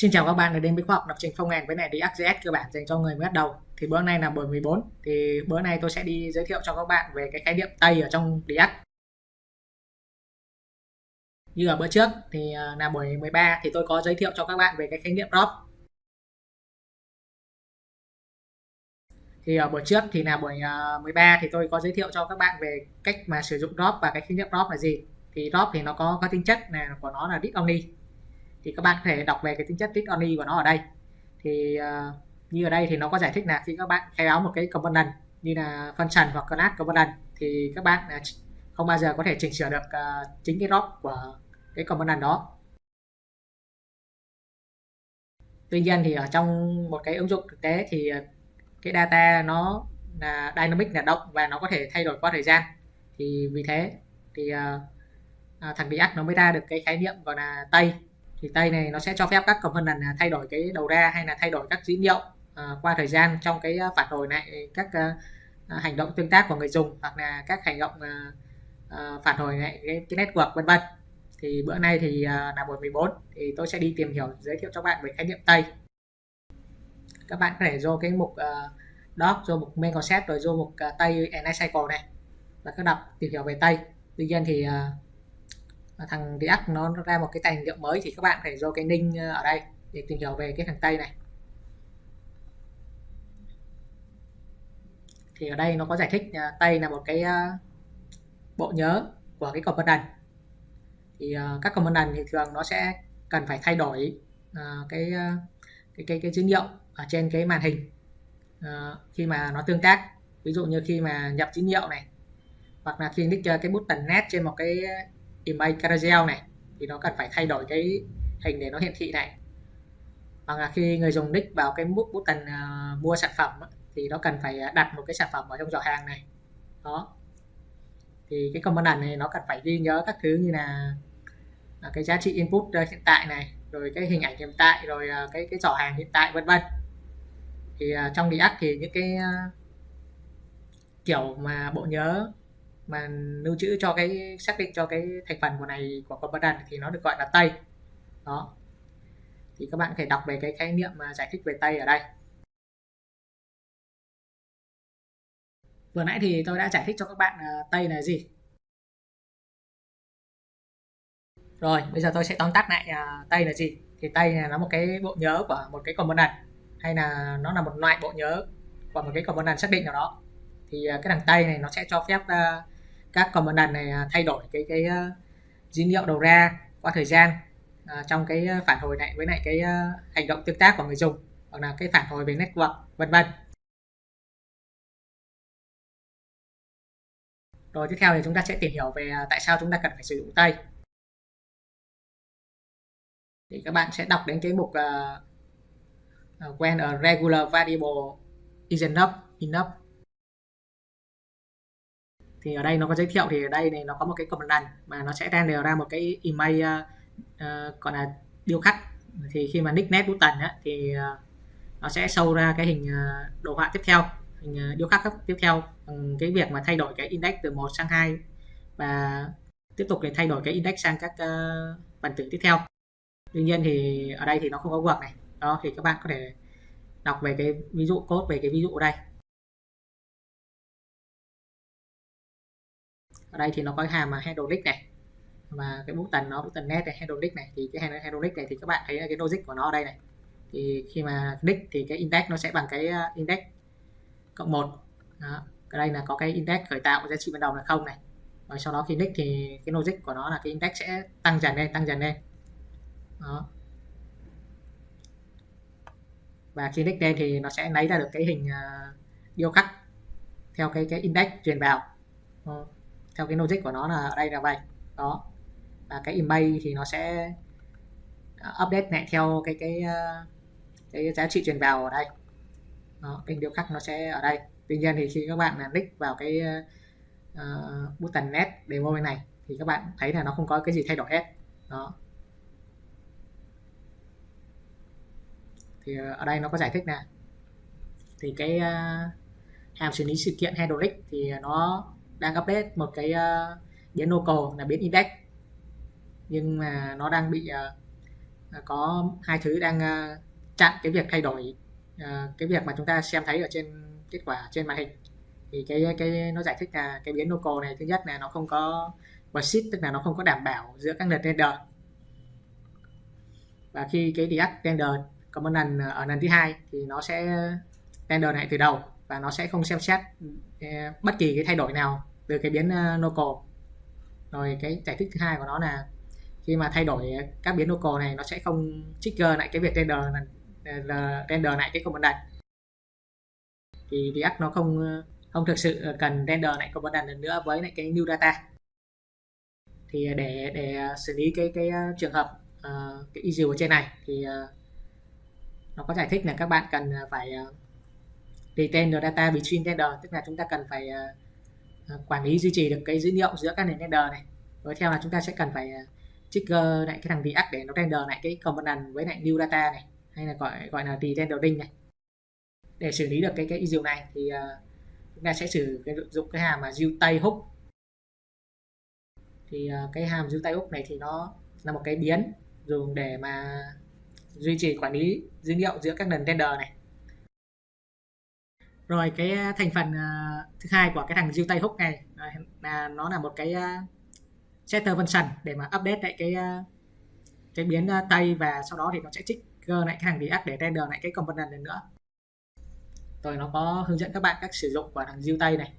Xin chào các bạn đã đến với khoa học lập trình phong ngành với này đi ArcGIS cơ bản dành cho người mới bắt đầu. Thì bữa nay là buổi 14 thì bữa nay tôi sẽ đi giới thiệu cho các bạn về cái khái niệm Tây ở trong React. Như ở bữa trước thì à, là buổi 13 thì tôi có giới thiệu cho các bạn về cái khái niệm drop. Thì ở buổi trước thì là buổi à, 13 thì tôi có giới thiệu cho các bạn về cách mà sử dụng drop và cái khái niệm drop là gì. Thì drop thì nó có có tính chất là của nó là read only thì các bạn có thể đọc về cái tính chất read only của nó ở đây. Thì uh, như ở đây thì nó có giải thích là khi các bạn khai báo một cái component như là function hoặc class component thì các bạn ờ, không bao giờ có thể chỉnh sửa được uh, chính cái drop của cái component đó. Tuy nhiên thì ở trong một cái ứng dụng thực tế thì cái data nó là dynamic là động và nó có thể thay đổi qua thời gian. Thì vì thế thì uh, thằng React nó mới ra được cái khái niệm gọi là tây thì tay này nó sẽ cho phép các component thay đổi cái đầu ra hay là thay đổi các dữ liệu ờ, qua thời gian trong cái ờ, phản hồi này các ờ, hành động tương tác của người dùng hoặc là các hành động phản hồi này cái, cái network vân vân. Thì bữa nay thì là buổi 14 thì tôi sẽ đi tìm hiểu giới thiệu cho bạn về khái niệm tây các bạn có thể vô cái mục uh, doc vô mục main concept rồi vô mục uh, tây and cycle này và các đọc tìm hiểu về tây tuy nhiên thì uh, thằng React nó ra một cái tài liệu mới thì các bạn phải vô cái link ờ, ở đây để tìm hiểu về cái thằng Tây này. Thì ở đây nó có giải thích uh, Tây là một cái uh, bộ nhớ của cái component thì uh, các component thì thường nó sẽ cần phải thay đổi uh, cái, uh, cái cái cái dữ liệu ở trên cái màn hình uh, khi mà nó tương tác. Ví dụ như khi mà nhập dữ liệu này hoặc là khi nick cái button net trên một cái image carousel này thì nó cần phải thay đổi cái hình để nó hiển thị này. Hoặc là khi người dùng nick vào cái mức button uh, mua sản phẩm thì nó cần phải à, đặt một cái sản phẩm ở trong giỏ hàng này. Đó. Thì cái component này nó cần phải ghi nhớ các thứ như là, là cái giá trị input à, hiện tại này rồi cái hình ảnh hiện tại rồi cái cái giỏ hàng hiện tại vân vân. Thì uh, trong React thì những cái uh, kiểu mà bộ nhớ mà lưu trữ cho cái xác định cho cái thành phần của này của component thì nó được gọi là tây. Đó. Thì các bạn có thể đọc về cái khái niệm mà giải thích về tây ở đây. Vừa nãy thì tôi đã giải thích cho các bạn à, tây là gì. Rồi bây giờ tôi sẽ tóm tắt lại à, tây là gì. Thì tây là nó một cái bộ nhớ của một cái component hay là nó là một loại bộ nhớ của một cái component xác định nào đó. Thì à, cái thằng tây này nó sẽ cho phép uh, các component này à, thay đổi cái cái ờ, dữ liệu đầu ra qua thời gian à, trong cái ờ, phản hồi này với lại cái uh, hành động tương tác của người dùng hoặc là cái phản hồi về network vân vân. Rồi tiếp theo thì chúng ta sẽ tìm hiểu về à, tại sao chúng ta cần phải sử dụng tay. Thì các bạn sẽ đọc đến cái mục uh, when a regular variable is enough enough thì ở đây nó có giới thiệu thì ở đây này nó có một cái component mà nó sẽ render ra một cái email uh, uh, gọi là điêu khắc. Thì khi mà nick net button á, thì uh, nó sẽ show ra cái hình uh, đồ họa tiếp theo hình uh, điêu khắc tiếp theo. Bằng cái việc mà thay đổi cái index từ 1 sang 2 và tiếp tục để thay đổi cái index sang các uh, phần tử tiếp theo. Tuy nhiên thì ở đây thì nó không có work này. Đó thì các bạn có thể đọc về cái ví dụ code về cái ví dụ ở đây. Ở đây thì nó có hàm mà handle list này. Và cái button nó button net này handle list này. Thì cái handle list này thì các bạn thấy cái logic của nó ở đây này. Thì khi mà click thì cái index nó sẽ bằng cái ờ, index cộng một. Đó. ở đây là có cái index khởi tạo giá trị ban đầu là không này. Và sau đó khi nick thì cái logic của nó là cái index sẽ tăng dần lên tăng dần lên. Đó. Và khi nick lên thì nó sẽ lấy ra được cái hình uh, điêu khắc theo cái cái index truyền vào. Đó theo cái logic của nó là ở đây là vậy. Đó. Và cái email thì nó sẽ à, update lại theo cái cái à, cái giá trị truyền vào ở đây. Đó, kênh điêu khắc nó sẽ ở đây. Tuy nhiên thì khi các bạn là click vào cái uh, button net demo bên này thì các bạn thấy là nó không có cái gì thay đổi hết. Đó. Thì ở đây nó có giải thích nè. Thì cái uh, hàm xử lý sự kiện handle thì nó đang update một cái uh, biến local là biến index. Nhưng mà nó đang bị uh, có hai thứ đang uh, chặn cái việc thay đổi uh, cái việc mà chúng ta xem thấy ở trên kết quả trên màn hình. Thì cái cái nó giải thích là cái biến local này thứ nhất là nó không có persist tức là nó không có đảm bảo giữa các lần render và khi cái deact render lần ở lần thứ hai thì nó sẽ render lại từ đầu và nó sẽ không xem xét bất kỳ cái thay đổi nào từ cái biến ờ, local rồi cái giải thích thứ hai của nó là khi mà thay đổi các biến local này nó sẽ không trigger lại cái việc render ờ, render lại cái component thì React nó không ờ, không thực sự cần render lại component lần nữa với lại cái new data. Thì để để xử lý cái cái trường hợp uh, cái issue ở trên này thì uh, nó có giải thích là các bạn cần phải uh, retain the data between render. Tức là chúng ta cần phải uh, Ờ, quản lý duy trì được cái dữ liệu giữa các nền render này. Rồi theo là chúng ta sẽ cần phải ờ, trigger lại cái thằng React để nó render lại cái component với lại new data này hay là gọi gọi là rendering này. Để xử lý được cái cái issue này thì uh, chúng ta sẽ sử cái dụng cái hàm mà tay hook. Thì uh, cái hàm tay hook này thì nó là một cái biến dùng để mà duy trì quản lý dữ liệu giữa các nền render này rồi cái à, thành phần uh, thứ hai của cái thằng diêu tay hook này là à, nó là một cái uh, setter function để mà update lại cái uh, cái biến uh, và sau đó thì nó sẽ trigger lại cái thằng react để render lại cái component lần nữa. Rồi nó có hướng dẫn các bạn cách sử dụng của thằng diêu tay này.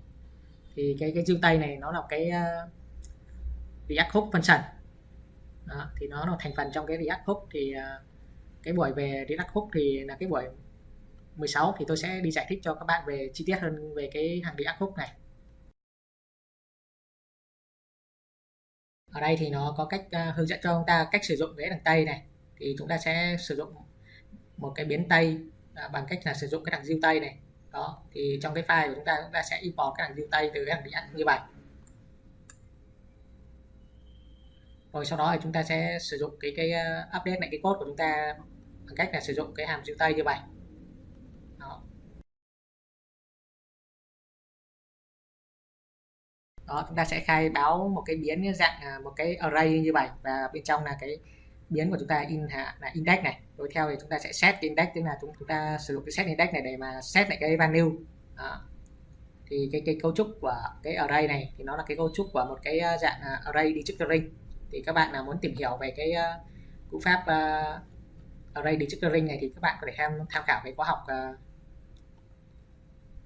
Thì cái cái diêu tay này nó là cái uh, react hook function. Đó, thì nó là thành phần trong cái react hook thì uh, cái buổi về react hook thì là cái buổi 16 thì tôi sẽ đi giải thích cho các bạn về chi tiết hơn về cái hàng react khúc này. Ở đây thì nó có cách uh, hướng dẫn cho chúng ta cách sử dụng cái đằng tay này. Thì chúng ta sẽ sử dụng một cái biến tay à, bằng cách là sử dụng cái thằng diêu tay này. Đó thì trong cái file của chúng ta chúng ta sẽ import cái thằng diêu tay từ cái thằng ăn như vậy. Rồi sau đó thì chúng ta sẽ sử dụng cái cái à, update lại cái code của chúng ta bằng cách là sử dụng cái hàm diêu tay như vậy. Đó chúng ta sẽ khai báo một cái biến dạng à, một cái array như vậy và bên trong là cái biến của chúng ta in là index này. Rồi theo thì chúng ta sẽ set index tức là chúng ta sử dụng cái set index này để mà set lại cái value. Đó. thì cái cái cấu trúc của cái array này thì nó là cái cấu trúc của một cái à, dạng à, array destructuring thì các bạn nào muốn tìm hiểu về cái uh, cú pháp uh, array destructuring này thì các bạn có thể tham tham khảo cái khóa học uh,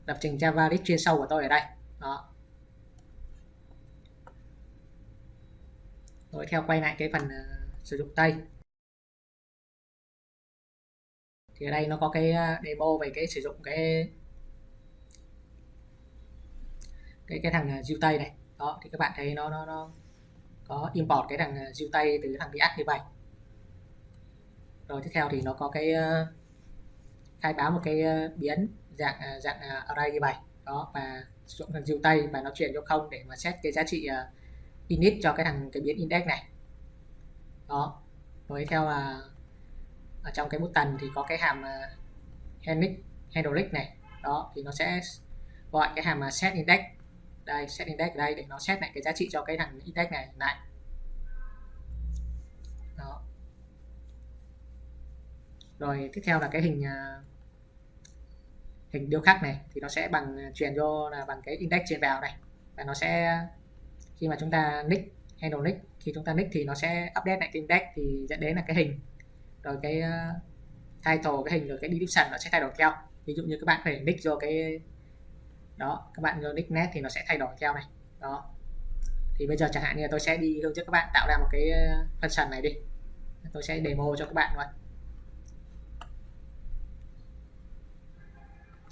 lập trình Java chuyên sâu của tôi ở đây. Đó. Rồi theo quay lại cái phần uh, sử dụng tay. Thì ở đây nó có cái ờ, demo về cái sử dụng cái cái cái thằng ờ, diêu tay này. Đó thì các bạn thấy nó nó nó có import cái thằng diêu tay từ thằng React như vậy. Rồi tiếp theo thì nó có cái khai báo một cái biến dạng dạng array như vậy. Đó và sử dụng thằng diêu tay và nó chuyển cho không để mà set cái giá trị init cho cái thằng cái biến index này. Đó với theo là ở trong cái button thì có cái hàm à, handle handle này. Đó, thì nó sẽ gọi cái hàm à, set index. Đây, set index ở đây để nó set lại cái giá trị cho cái thằng index này lại. Đó. Rồi, tiếp theo là cái hình à, hình điêu khắc này thì nó sẽ bằng truyền vô là bằng cái index truyền vào này. Và nó sẽ khi mà chúng ta nick handle nick khi chúng ta nick thì nó sẽ update lại cái index thì dẫn đến là cái hình rồi cái uh, title cái hình rồi cái description nó sẽ thay đổi theo. Ví dụ như các bạn phải nick vô cái đó các bạn vô nick net thì nó sẽ thay đổi theo này. Đó. Thì bây giờ chẳng hạn như là tôi sẽ đi hướng dẫn các bạn tạo ra một cái ờ, function này đi. Tôi sẽ demo cho các bạn luôn.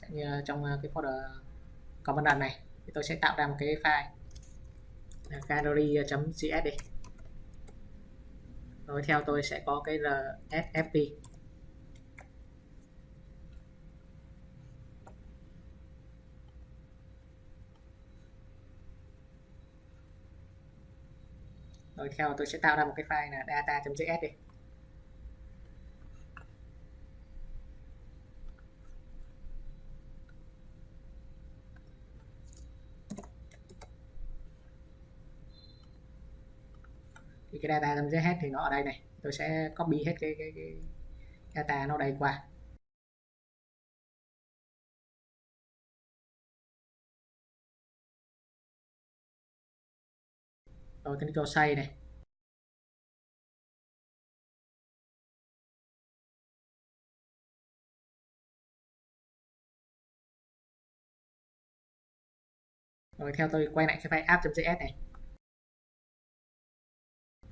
Như trong ờ, cái folder component này thì tôi sẽ tạo ra một cái file gallery.js ờ, đi. Rồi theo tôi sẽ có cái rsfp rồi theo tôi sẽ tạo ra một cái file là data.js đi. Cái data.js thì nó ở đây này. Tôi sẽ copy hết cái, cái, cái data nó đây qua. Rồi tính cho xây này. Rồi theo tôi quay lại cái file app.js này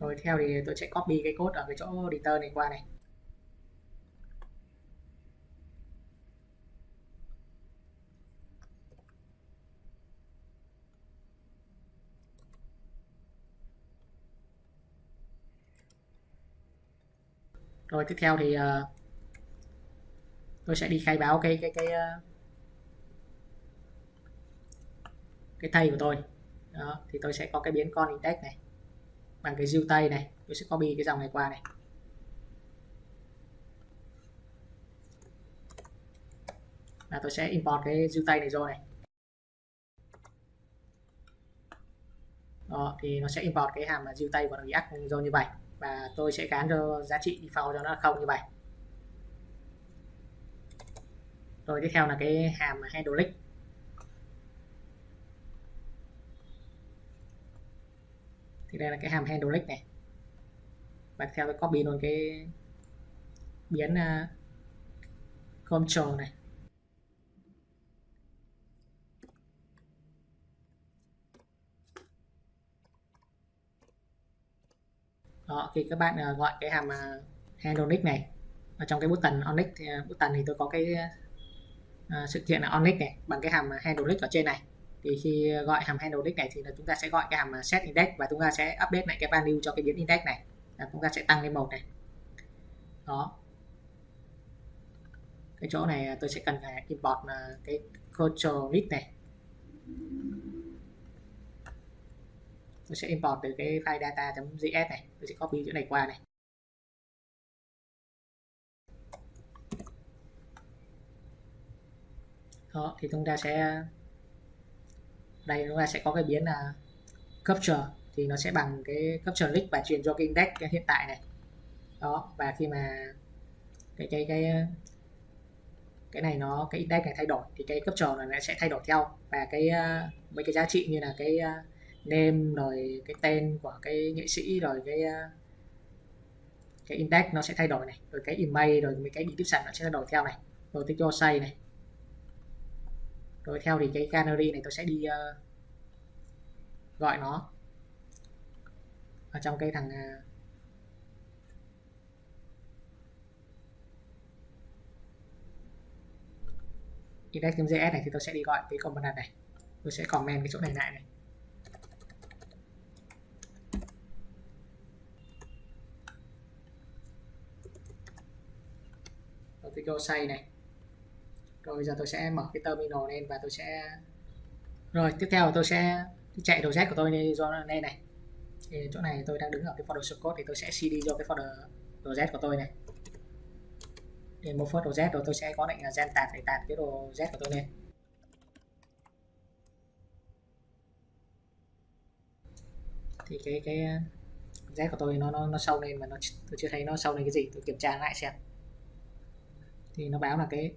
rồi theo thì tôi sẽ copy cái code ở cái chỗ editor này qua này. Rồi tiếp theo thì uh, tôi sẽ đi khai báo cái cái cái uh, cái thầy của tôi. Đó, thì tôi sẽ có cái biến con index này bằng cái diêu tây này tôi sẽ copy cái dòng này qua này. Là tôi sẽ import cái diêu tây này vô này. Đó, thì nó sẽ import cái hàm diêu tây của React vô như vậy. Và tôi sẽ gán cho giá trị default cho nó không như vậy. Rồi tiếp theo là cái hàm handle link. Thì đây là cái hàm handle này. Và theo tôi copy luôn cái biến à, uh, control này. Đó khi các bạn uh, gọi cái hàm à, uh, handle này ở trong cái button onyx thì, uh, button thì tôi có cái uh, sự kiện là onyx này bằng cái hàm handle link ở trên này thì khi gọi hàm handle index này thì là chúng ta sẽ gọi cái hàm set index và chúng ta sẽ update lại cái value cho cái biến index này. Là chúng ta sẽ tăng lên một này. Đó. Cái chỗ này tôi sẽ cần phải import à, cái control list này. Tôi sẽ import từ cái file data.js này. Tôi sẽ copy chỗ này qua này. Đó, thì chúng ta sẽ đây chúng ta sẽ có cái biến là capture. Thì nó sẽ bằng cái capture list và truyền cho cái index hiện tại này. Đó và khi mà cái cái cái cái này nó cái index này thay đổi thì cái capture này nó sẽ thay đổi theo. Và cái uh, mấy cái giá trị như là cái uh, name rồi cái tên của cái nghệ sĩ rồi cái uh, cái index nó sẽ thay đổi này. Rồi cái email rồi mấy cái description nó sẽ thay đổi theo này. Rồi tôi cho say này rồi theo thì cái canary này tôi sẽ đi uh, gọi nó. Ở trong cái thằng à, uh, index.js này thì tôi sẽ đi gọi cái component này. Tôi sẽ comment cái chỗ này lại này. Rồi tôi cho say này rồi bây giờ tôi sẽ mở cái terminal lên và tôi sẽ rồi, tiếp theo tôi sẽ chạy đồ z của tôi lên do lên này. Thì chỗ này tôi đang đứng ở cái folder source code thì tôi sẽ cd cho cái folder đồ z của tôi này. Để một folder đồ z rồi tôi sẽ có lệnh là gen tạt để tạt cái đồ z của tôi lên. Thì cái cái ờ, z của tôi nó nó nó sâu lên mà nó tôi chưa thấy nó sâu lên cái gì. Tôi kiểm tra lại xem. Thì nó báo là cái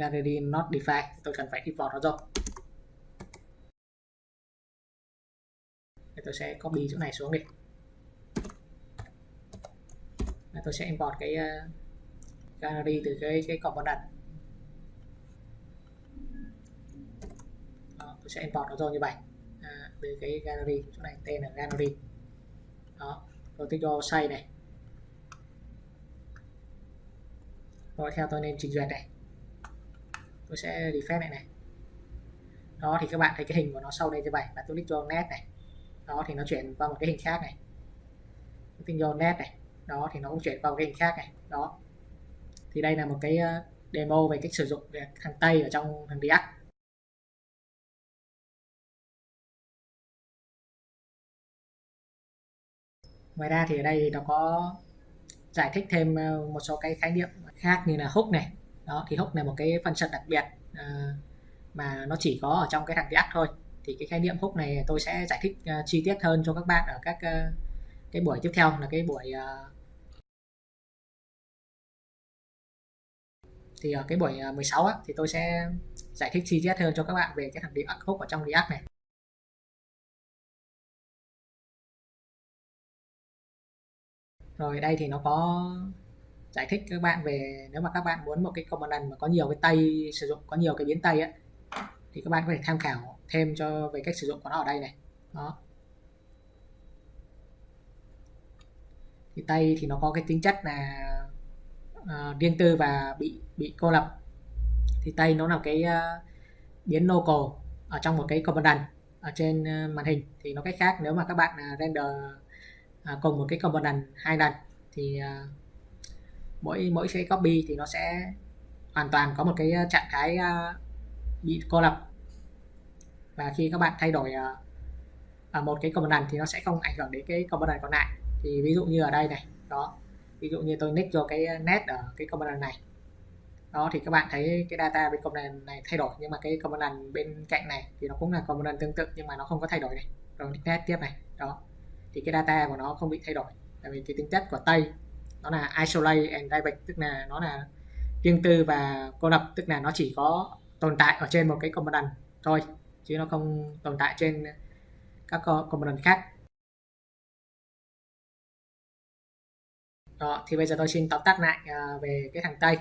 gallery not defined tôi cần phải import nó rồi. Tôi sẽ copy chỗ này xuống đi. Tôi sẽ import cái ờ, uh, gallery từ cái cái component. Đó, tôi sẽ import nó rồi như vậy. À, từ cái gallery chỗ này tên là gallery đó rồi thích cho say này. Rồi theo tôi nên trình duyệt này tôi sẽ refresh này này. Đó, thì các bạn thấy cái hình của nó sau đây như vậy và tôi click cho net này. Đó, thì nó chuyển qua một cái hình khác này. Tôi click vô net này. Đó, thì nó cũng chuyển qua một cái hình khác này. Đó. Thì đây là một cái ờ, demo về cách sử dụng thằng Tây ở trong thằng React. Ngoài ra thì ở đây nó có giải thích thêm ờ, một số cái khái niệm khác như là hook này đó thì hook là một cái phần function đặc biệt uh, mà nó chỉ có ở trong cái thằng React thôi. Thì cái khái niệm hook này tôi sẽ giải thích uh, chi tiết hơn cho các bạn ở các uh, cái buổi tiếp theo là cái buổi uh, thì ở cái buổi 16 á, thì tôi sẽ giải thích chi tiết hơn cho các bạn về cái thằng React hook ở trong React này. Rồi đây thì nó có giải thích các bạn về nếu mà các bạn muốn một cái component mà có nhiều cái tay sử dụng có nhiều cái biến tay á thì các bạn có thể tham khảo thêm cho về cách sử dụng của nó ở đây này. Đó. Thì tay thì nó có cái tính chất là uh, riêng tư và bị bị cô lập. Thì tay nó là cái uh, biến local ở trong một cái component ở trên uh, màn hình. Thì nó cách khác nếu mà các bạn uh, render uh, cùng một cái component hai lần thì uh, mỗi mỗi cái copy thì nó sẽ hoàn toàn có một cái ờ, trạng thái ờ, bị cô lập. Và khi các bạn thay đổi ở một cái component thì nó sẽ không ảnh hưởng đến cái component còn lại. Thì ví dụ như ở đây này, đó, ví dụ như tôi nick cho cái net ở cái component này. Đó, thì các bạn thấy cái data bên component này thay đổi, nhưng mà cái component bên cạnh này thì nó cũng là component tương tự, nhưng mà nó không có thay đổi này. Rồi nick net tiếp này, đó. Thì cái data của nó không bị thay đổi, tại vì cái tính chất của tây nó là isolate and private tức là nó là riêng tư và cô lập tức là nó chỉ có tồn tại ở trên một cái component thôi chứ nó không tồn tại trên các component khác. Đó thì bây giờ tôi xin tóm tắt lại uh, về cái thằng tây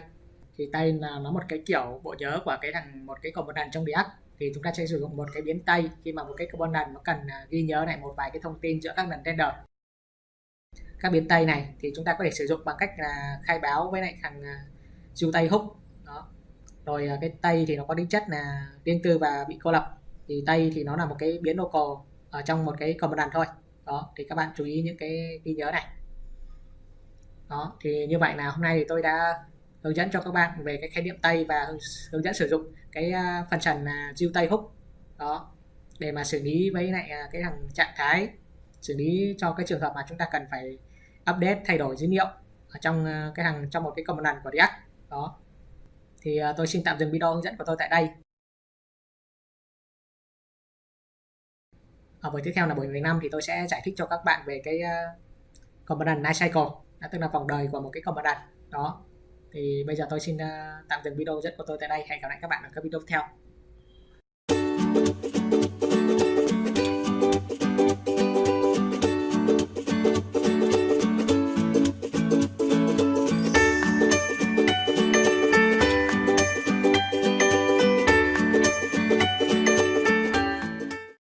thì tây là nó một cái kiểu bộ nhớ của cái thằng một cái component trong React. Thì chúng ta sẽ sử dụng một cái biến tây khi mà một cái component nó cần uh, ghi nhớ lại một vài cái thông tin giữa các lần render các biến tây này thì chúng ta có thể sử dụng bằng cách là khai báo với lại thằng à, uh, tay húc. Đó. Rồi à, cái tây thì nó có tính chất là riêng tư và bị cô lập. Thì tây thì nó là một cái biến local ở trong một cái component thôi. Đó thì các bạn chú ý những cái ghi nhớ này. Đó thì như vậy là hôm nay thì tôi đã hướng dẫn cho các bạn về cái khái niệm tay và hướng dẫn sử dụng cái à, phần trần là diêu tay húc. Đó để mà xử lý với lại cái thằng trạng thái xử lý cho cái trường hợp mà chúng ta cần phải update, thay đổi dữ liệu ở trong ờ, cái hàng, trong một cái component của React. Đó. Thì ờ, tôi xin tạm dừng video hướng dẫn của tôi tại đây. Ở buổi tiếp theo là buổi 15 thì tôi sẽ giải thích cho các bạn về cái ờ, component life cycle tức là vòng đời của một cái component đó. Thì bây giờ tôi xin tạm dừng video hướng dẫn của tôi tại đây. Hẹn gặp lại các bạn ở các video tiếp theo.